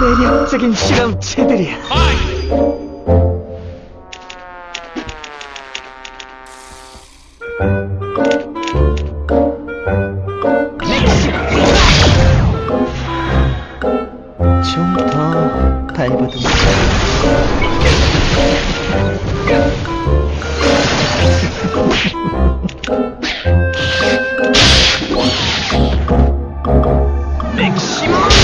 매력적인 실험체들이야. 좀더 밟아둡니다. しまう